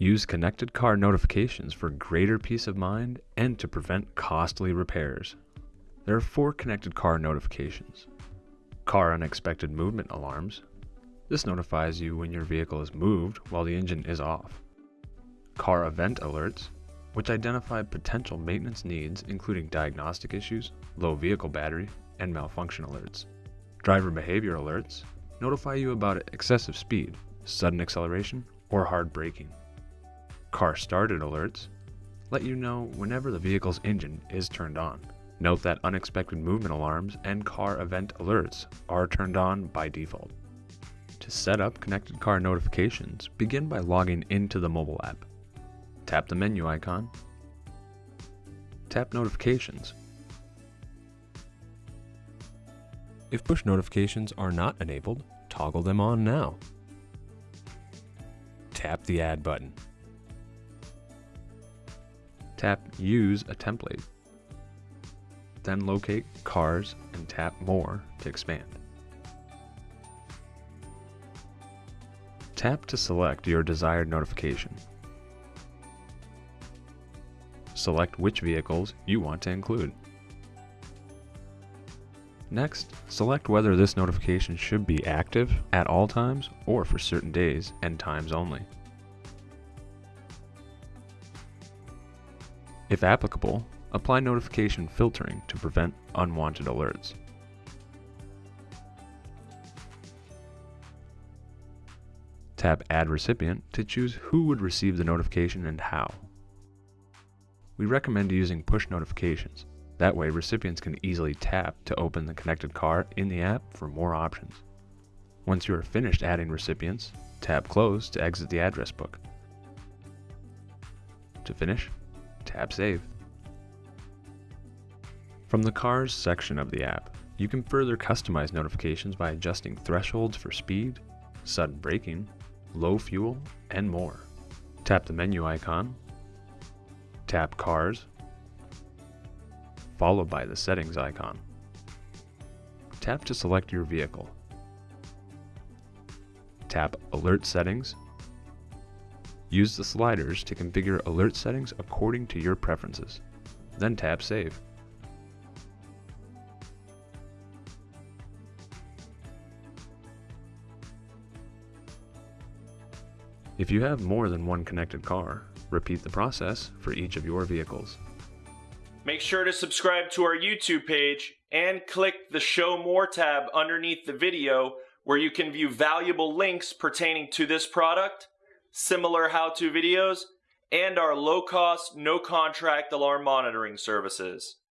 Use connected car notifications for greater peace of mind and to prevent costly repairs. There are four connected car notifications. Car unexpected movement alarms. This notifies you when your vehicle is moved while the engine is off. Car event alerts, which identify potential maintenance needs including diagnostic issues, low vehicle battery, and malfunction alerts. Driver behavior alerts notify you about excessive speed, sudden acceleration, or hard braking. Car started alerts let you know whenever the vehicle's engine is turned on. Note that unexpected movement alarms and car event alerts are turned on by default. To set up connected car notifications, begin by logging into the mobile app. Tap the menu icon. Tap Notifications. If push notifications are not enabled, toggle them on now. Tap the Add button. Tap Use a template. Then locate Cars and tap More to expand. Tap to select your desired notification. Select which vehicles you want to include. Next, select whether this notification should be active at all times or for certain days and times only. If applicable, apply notification filtering to prevent unwanted alerts. Tap Add Recipient to choose who would receive the notification and how. We recommend using push notifications. That way recipients can easily tap to open the connected car in the app for more options. Once you are finished adding recipients, tap Close to exit the address book. To finish, tap Save. From the Cars section of the app, you can further customize notifications by adjusting thresholds for speed, sudden braking, low fuel, and more. Tap the menu icon, tap Cars, followed by the Settings icon. Tap to select your vehicle. Tap Alert Settings Use the sliders to configure alert settings according to your preferences. Then tap Save. If you have more than one connected car, repeat the process for each of your vehicles. Make sure to subscribe to our YouTube page and click the Show More tab underneath the video where you can view valuable links pertaining to this product similar how-to videos, and our low-cost, no-contract alarm monitoring services.